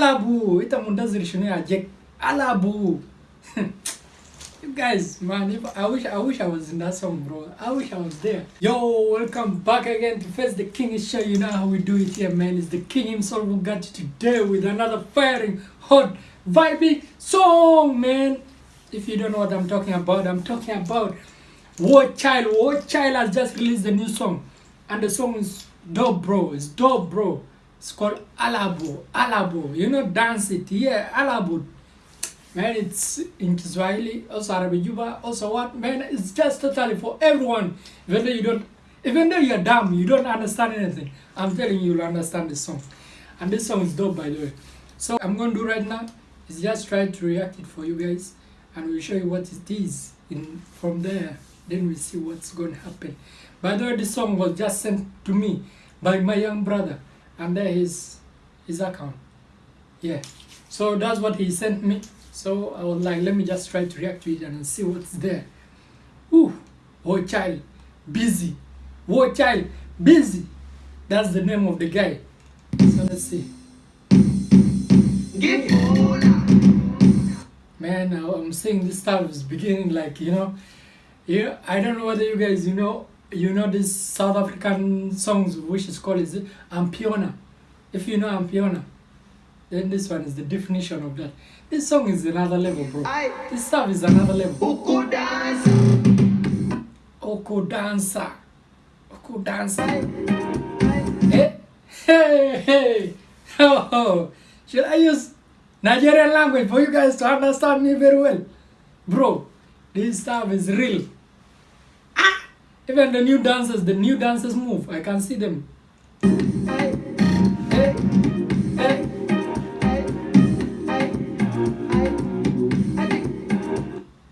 Alabu, ita mundazir shunu ya Jack. Alabu. you guys, man, if I wish I wish I was in that song, bro. I wish I was there. Yo, welcome back again to Face the King show. You know how we do it here, man. It's the King himself who got you today with another firing, hot, vibing song, man. If you don't know what I'm talking about, I'm talking about War Child. War Child has just released a new song, and the song is dope, bro. It's dope, bro. It's called Alabo. Alabo. You know, dance it. Yeah, Alabo. Man, it's in Kiswahili, also Arabic Juba, also what? Man, it's just totally for everyone. Even though you don't, even though you're dumb, you don't understand anything. I'm telling you, you'll understand this song. And this song is dope, by the way. So I'm going to do right now is just try to react it for you guys. And we'll show you what it is. In From there, then we'll see what's going to happen. By the way, this song was just sent to me by my young brother. And there is his account. Yeah. So that's what he sent me. So I was like, let me just try to react to it and see what's there. Ooh, War Child, busy. War Child, busy. That's the name of the guy. So let's see. Man, I'm seeing this stuff is beginning like you know, yeah. I don't know whether you guys you know you know this South African songs which is called is Amapiano. If you know Amapiano, then this one is the definition of that. This song is another level, bro. This stuff is another level. Oko dancer. Oko dancer. Hey, hey, hey. Oh, should I use Nigerian language for you guys to understand me very well? Bro, this stuff is real. Even the new dancers, the new dancers move. I can see them.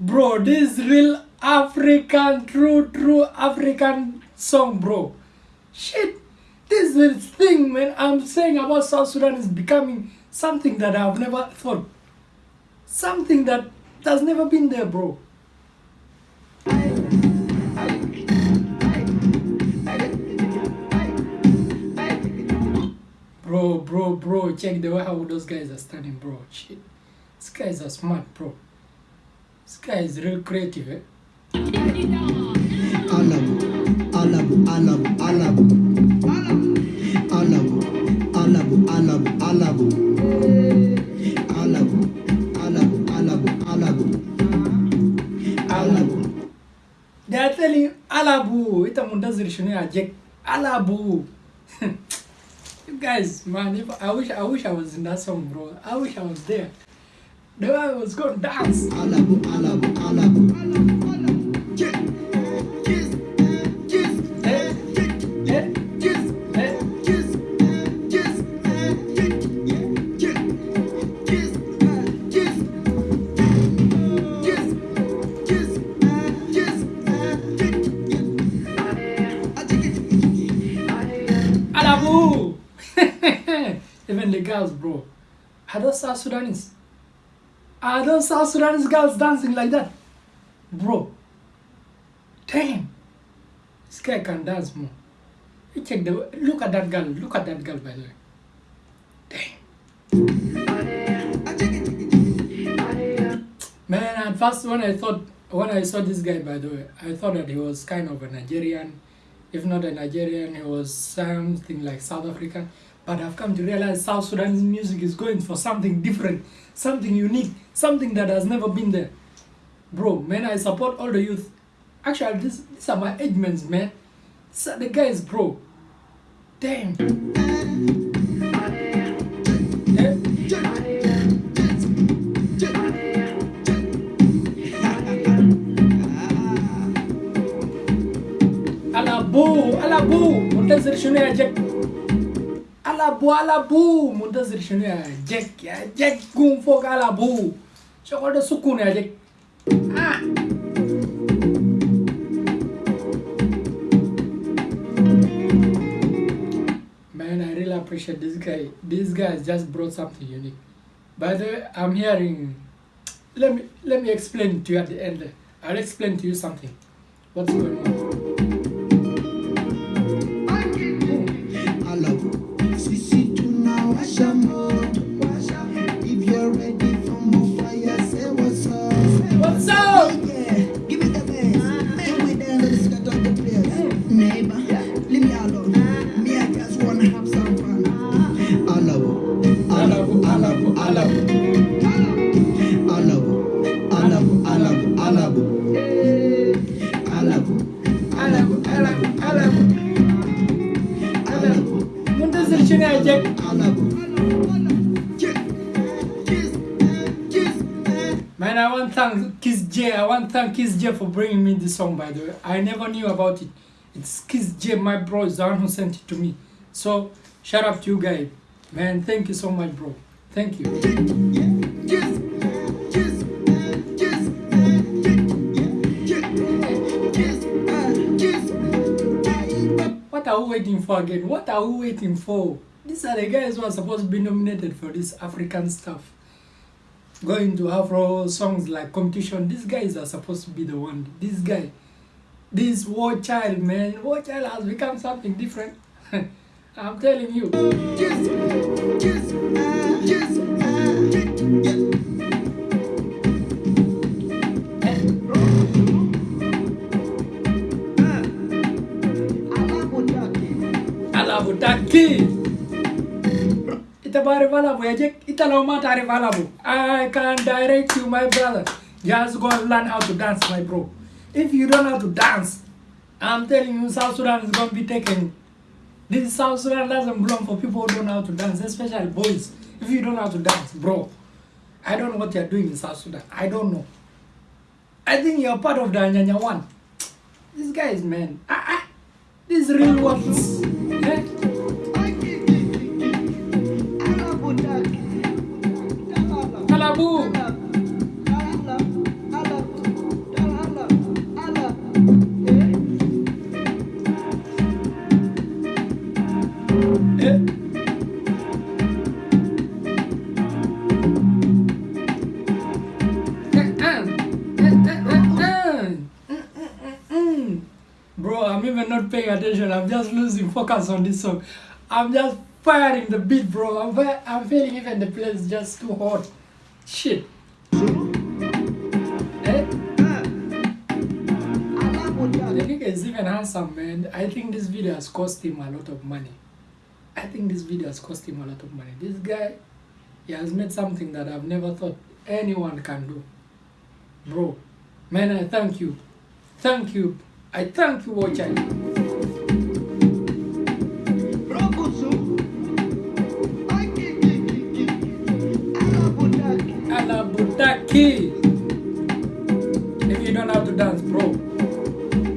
Bro, this is real African, true, true African song, bro. Shit, this is thing, man. I'm saying about South Sudan is becoming something that I've never thought. Something that has never been there, bro. Bro, bro, bro, check the way how those guys are standing, bro. Shit. These guys are smart, bro. This guy is real creative, eh? Alabu, alabu, alabu, alabu. Alabu, alabu, alabu, alabu. Alabu, alabu, alabu, alabu. Alabu. They are telling you, Alabu, ita mundazir shunu ya Jack. Alabu. guys, man, if I wish I wish I was in that song, bro. I wish I was there. The I was going to dance. Even the girls, bro. Are those South Sudanese? Are those South Sudanese girls dancing like that? Bro. Damn. This guy can dance more. You check the look at that girl. Look at that girl by the way. Damn. Man, at first when I thought when I saw this guy by the way, I thought that he was kind of a Nigerian. If not a Nigerian, he was something like South African. But I've come to realize South Sudanese music is going for something different, something unique, something that has never been there. Bro, man, I support all the youth. Actually, this, these are my age mates, man. Are the guys, bro. Damn. Alabu, alabu, muntazir şunu ya Jack. Alabu, alabu, muntazir şunu ya Jack ya Jack gun fok alabu. Şokolda sukun ya Jack. Ah. Man, I really appreciate this guy. This guy just brought something unique. By the way, I'm hearing. Let me let me explain to you at the end. I'll explain to you something. What's going on? Kiss, kiss. Man, I want thank Kiss J. I want thank Kiss J for bringing me this song, by the way. I never knew about it. It's Kiss J, my bro, is the one who sent it to me. So, shout out to you guys. Man, thank you so much, bro. Thank you. What are we waiting for again? What are we waiting for? These are the guys who are supposed to be nominated for this African stuff. Going to Afro songs like competition. These guys are supposed to be the one. This guy, this war child, man, war child has become something different. I'm telling you. Kiss, kiss, kiss, kiss. Alabutaki. Valabu valabu. I can direct you, my brother. Just go and learn how to dance, my bro. If you don't know how to dance, I'm telling you, South Sudan is going to be taken. This South Sudan doesn't belong for people who don't know how to dance, especially boys. If you don't know how to dance, bro, I don't know what you're doing in South Sudan. I don't know. I think you're part of the Anyanya one. This guy is man. Ah, ah. These real ones. Eh? Bro, I'm even not paying attention. I'm just losing focus on this song. I'm just firing the beat, bro. I'm, I'm feeling even the place just too hot. Shit. Eh? The nigga is even handsome, man. I think this video has cost him a lot of money. I think this video has cost him a lot of money. This guy, he has made something that I've never thought anyone can do. Bro, man, I thank you. Thank you. I thank you, Watcher. Alabutaki. If you don't know how to dance, bro,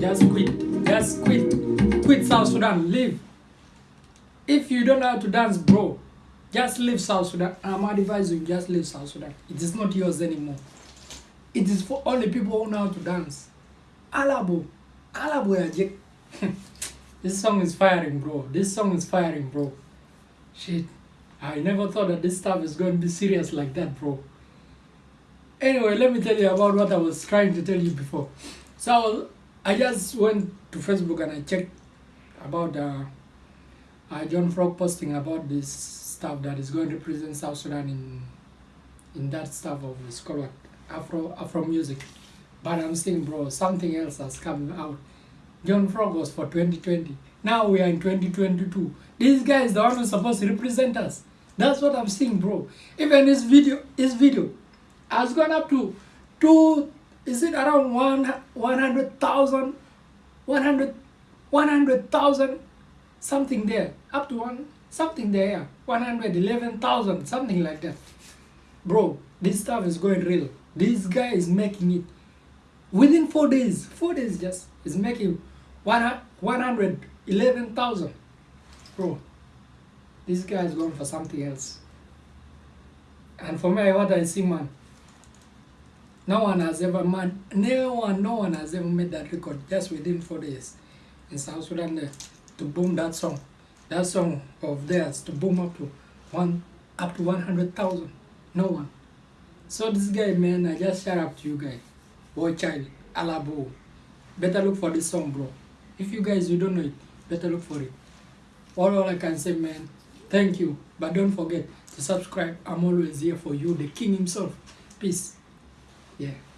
just quit. Just quit. Quit South Sudan. Leave. If you don't know how to dance, bro, just leave South Sudan. I'm advising you, just leave South Sudan. It is not yours anymore. It is for only people who know how to dance. Alabo. Alabo Ajik. This song is firing, bro. This song is firing, bro. Shit. I never thought that this stuff is going to be serious like that, bro. Anyway, let me tell you about what I was trying to tell you before. So I, just went to Facebook and I checked about uh, uh, John Frog posting about this stuff that is going to represent South Sudan in in that stuff of it's called? Afro Afro music. But I'm saying, bro, something else has come out. John Frog was for 2020. Now we are in 2022. This guy is the one who's supposed to represent us. That's what I'm saying, bro. Even this video, this video has gone up to two. Is it around one one hundred thousand, one hundred, one hundred thousand, something there, up to one something there, yeah, one hundred eleven thousand, something like that. Bro, this stuff is going real. This guy is making it within four days. Four days just is making one one hundred eleven thousand. Bro, this guy is going for something else. And for me, what I see, man, no one has ever man, no one, no one has ever made that record just within four days in South Sudan there to boom that song, that song of theirs to boom up to one, up to one hundred thousand. No one. So this guy, man, I just shout out to you guys. Boy child, Alabo. Better look for this song, bro. If you guys you don't know it, better look for it. All, all I can say, man, thank you. But don't forget to subscribe. I'm always here for you, the king himself. Peace. Yeah.